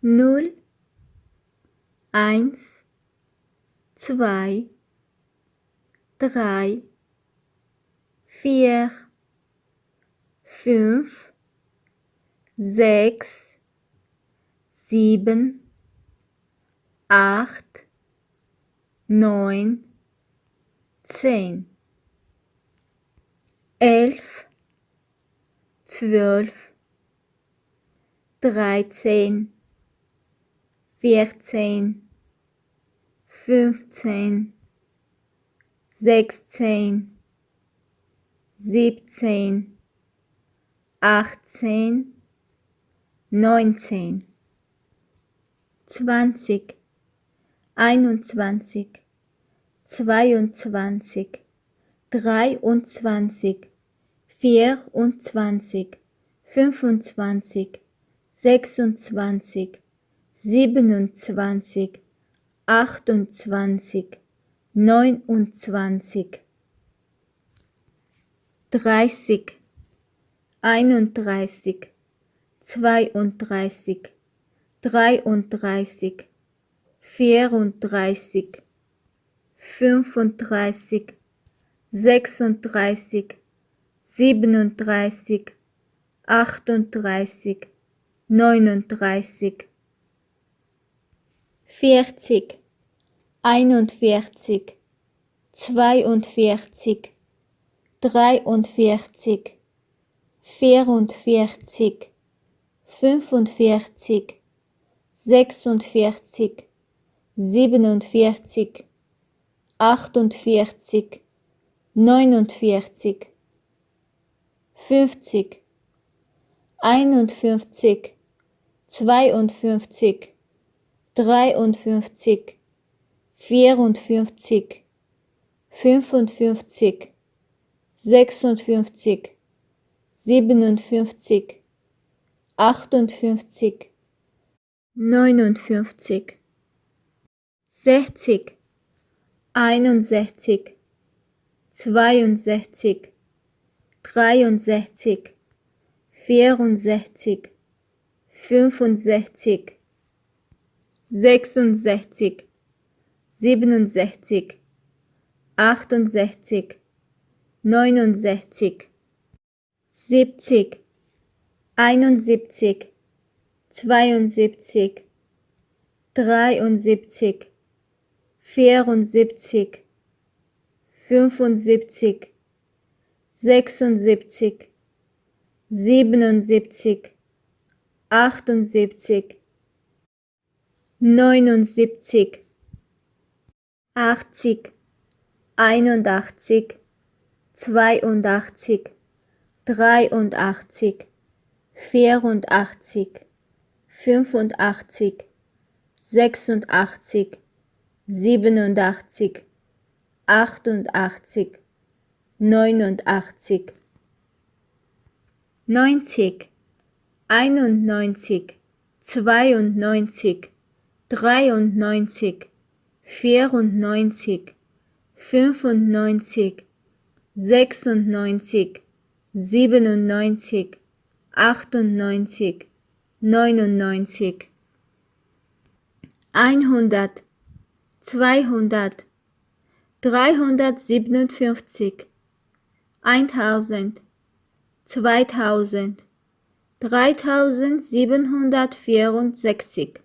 null, eins, zwei, drei, vier, fünf, sechs, sieben, acht, neun, zehn, elf, zwölf, dreizehn, vierzehn, fünfzehn, sechzehn, siebzehn, achtzehn, neunzehn, zwanzig, einundzwanzig, zweiundzwanzig, dreiundzwanzig, vierundzwanzig, fünfundzwanzig, sechsundzwanzig, siebenundzwanzig, achtundzwanzig, neunundzwanzig, dreißig, einunddreißig, zweiunddreißig, dreiunddreißig, vierunddreißig, fünfunddreißig, sechsunddreißig, siebenunddreißig, achtunddreißig, neununddreißig, vierzig, einundvierzig, zweiundvierzig, dreiundvierzig, vierundvierzig, fünfundvierzig, sechsundvierzig, siebenundvierzig, achtundvierzig, neunundvierzig, fünfzig, einundfünfzig, zweiundfünfzig, dreiundfünfzig, vierundfünfzig, fünfundfünfzig, sechsundfünfzig, siebenundfünfzig, achtundfünfzig, neunundfünfzig, sechzig, einundsechzig, zweiundsechzig, dreiundsechzig, vierundsechzig, fünfundsechzig, sechsundsechzig, siebenundsechzig, achtundsechzig, neunundsechzig, siebzig, einundsiebzig, zweiundsiebzig, dreiundsiebzig, vierundsiebzig, fünfundsiebzig, sechsundsiebzig, siebenundsiebzig, achtundsiebzig, neunundsiebzig, achtzig, einundachtzig, zweiundachtzig, dreiundachtzig, vierundachtzig, fünfundachtzig, sechsundachtzig, siebenundachtzig, achtundachtzig, neunundachtzig, neunzig, einundneunzig, zweiundneunzig, dreiundneunzig, vierundneunzig, fünfundneunzig, sechsundneunzig, siebenundneunzig, achtundneunzig, neunundneunzig, einhundert, zweihundert, dreihundertsiebenundfünfzig, eintausend, zweitausend, dreitausendsiebenhundertvierundsechzig